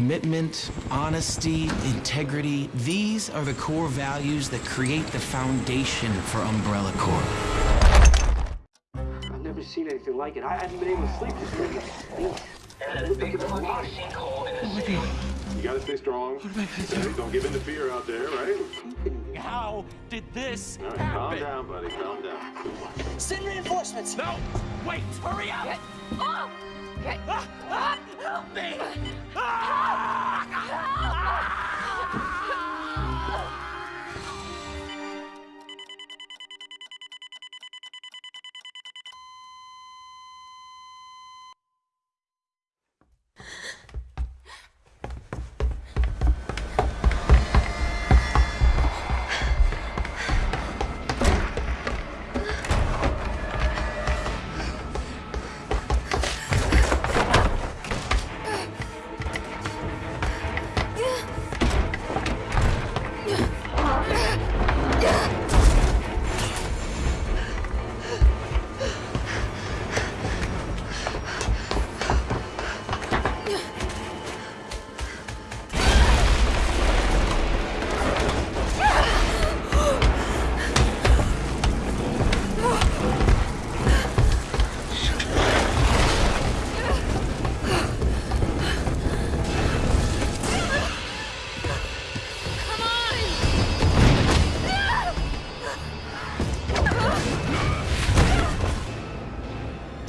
Commitment, honesty, integrity, these are the core values that create the foundation for Umbrella Corp. I've never seen anything like it. I haven't been able to sleep this week. You gotta stay strong. Okay, Don't give in to fear out there, right? How did this All right, calm down, buddy. Calm down. Send reinforcements. No! Wait! Hurry up! Ah! Ah! Help me! Come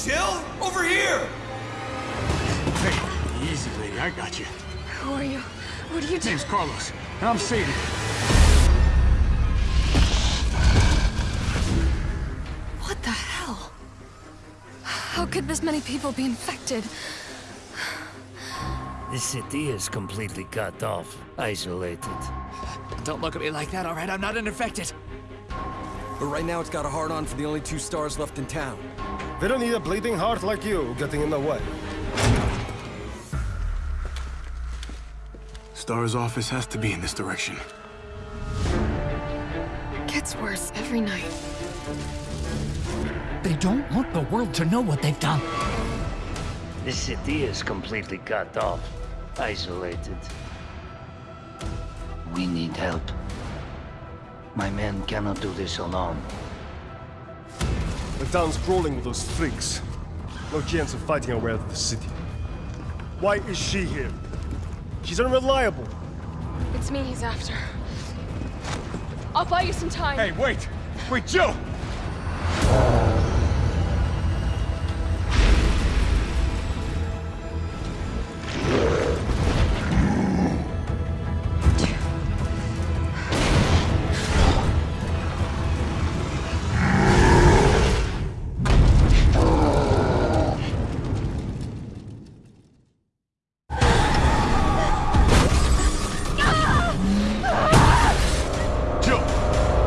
Jill, over here! Hey, easy, lady. I got you. Who are you? What are you doing? Name's Carlos, and I'm Sadie. What the hell? How could this many people be infected? This city is completely cut off, isolated. Don't look at me like that, alright? I'm not infected. But right now it's got a hard-on for the only two S.T.A.R.S. left in town. They don't need a bleeding heart like you getting in the way. S.T.A.R.S. office has to be in this direction. Gets worse every night. They don't want the world to know what they've done. This city is completely cut off, isolated. We need help. My men cannot do this alone. The town's crawling with those freaks. No chance of fighting our way out of the city. Why is she here? She's unreliable. It's me he's after. I'll buy you some time. Hey, wait! Wait, Jill!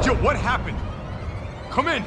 Jill, what happened? Come in!